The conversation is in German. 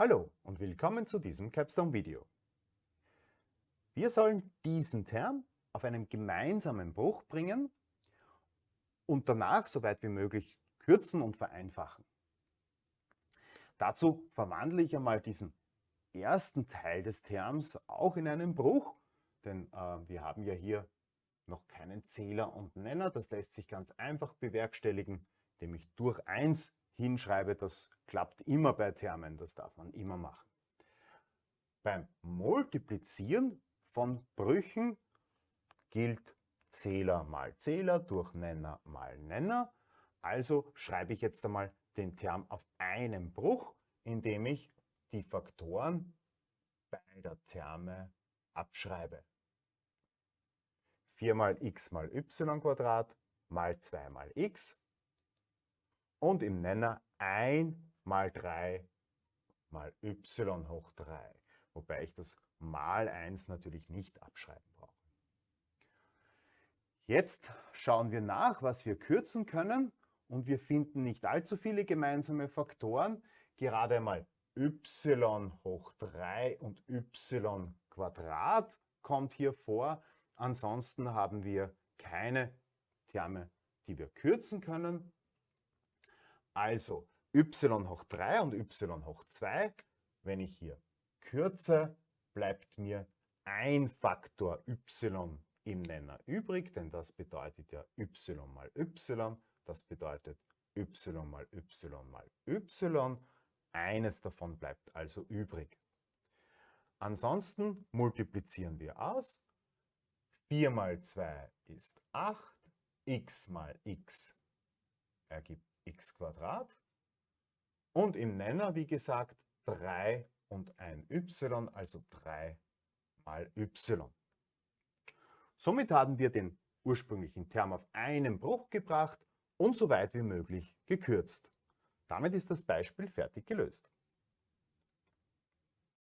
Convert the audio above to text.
Hallo und willkommen zu diesem Capstone-Video. Wir sollen diesen Term auf einen gemeinsamen Bruch bringen und danach so weit wie möglich kürzen und vereinfachen. Dazu verwandle ich einmal diesen ersten Teil des Terms auch in einen Bruch, denn äh, wir haben ja hier noch keinen Zähler und Nenner. Das lässt sich ganz einfach bewerkstelligen, indem ich durch 1 hinschreibe, das klappt immer bei Termen, das darf man immer machen. Beim Multiplizieren von Brüchen gilt Zähler mal Zähler durch Nenner mal Nenner. Also schreibe ich jetzt einmal den Term auf einen Bruch, indem ich die Faktoren beider Terme abschreibe. 4 mal x mal y Quadrat mal 2 mal x und im Nenner 1 mal 3 mal y hoch 3, wobei ich das mal 1 natürlich nicht abschreiben brauche. Jetzt schauen wir nach, was wir kürzen können und wir finden nicht allzu viele gemeinsame Faktoren, gerade einmal y hoch 3 und y Quadrat kommt hier vor. Ansonsten haben wir keine Terme, die wir kürzen können. Also y hoch 3 und y hoch 2. Wenn ich hier kürze, bleibt mir ein Faktor y im Nenner übrig, denn das bedeutet ja y mal y, das bedeutet y mal y mal y. Eines davon bleibt also übrig. Ansonsten multiplizieren wir aus. 4 mal 2 ist 8, x mal x ergibt x und im Nenner, wie gesagt, 3 und ein y, also 3 mal y. Somit haben wir den ursprünglichen Term auf einen Bruch gebracht und so weit wie möglich gekürzt. Damit ist das Beispiel fertig gelöst.